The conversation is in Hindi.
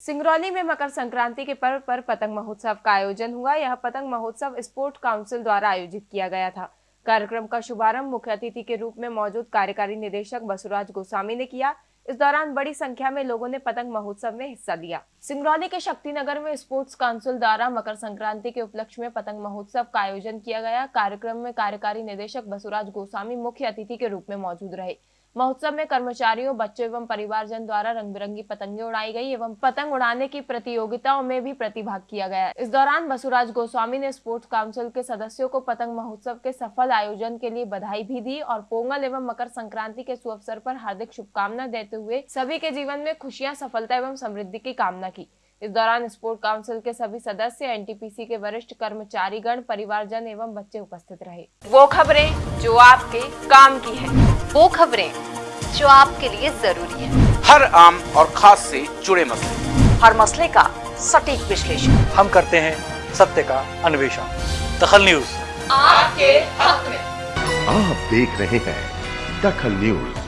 सिंगरौली में मकर संक्रांति के पर्व पर पतंग महोत्सव का आयोजन हुआ। यह पतंग महोत्सव स्पोर्ट काउंसिल द्वारा आयोजित किया गया था। कार्यक्रम का शुभारंभ मुख्य अतिथि के रूप में मौजूद कार्यकारी निदेशक बसुराज गोस्वामी ने किया। इस दौरान बड़ी संख्या में लोगों ने पतंग महोत्सव में हिस्सा लिया। सिंगरौली के शक्तिनगर में स्पोर्ट्स काउंसिल द्वारा मकर संक्रांति के उपलक्ष्य में पतंग महोत्सव का आयोजन किया गया। कार्यक्रम में कार्यकारी निदेशक बसुराज गोस्वामी मुख्य अतिथि के रूप में मौजूद रहे। महोत्सव में कर्मचारियों, बच्चों एवं परिवारजन द्वारा रंग बिरंगी पतंगे उड़ाई गई एवं पतंग उड़ाने की प्रतियोगिताओं में भी प्रतिभाग किया गया इस दौरान बसुराज गोस्वामी ने स्पोर्ट्स काउंसिल के सदस्यों को पतंग महोत्सव के सफल आयोजन के लिए बधाई भी दी और पोंगल एवं मकर संक्रांति के शुभ पर हार्दिक शुभकामना देते हुए सभी के जीवन में खुशियाँ, सफलता एवं समृद्धि की कामना की। इस दौरान स्पोर्ट काउंसिल के सभी सदस्य एनटीपीसी के वरिष्ठ कर्मचारी गण परिवारजन एवं बच्चे उपस्थित रहे। वो खबरें जो आपके काम की है। वो खबरें जो आपके लिए ज़रूरी है। हर आम और खास से जुड़े मसले। हर मसले का सटीक विश्लेषण। हम करते हैं सत्य का अन्वेषण। दखल न्यूज़। आपके हक में। आप देख रहे हैं दखल न्यूज़।